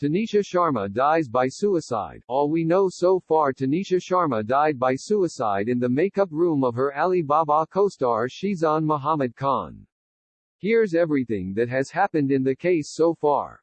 Tunisha Sharma dies by suicide. All we know so far Tunisha Sharma died by suicide in the makeup room of her Alibaba co-star Sheezan Muhammad Khan. Here's everything that has happened in the case so far.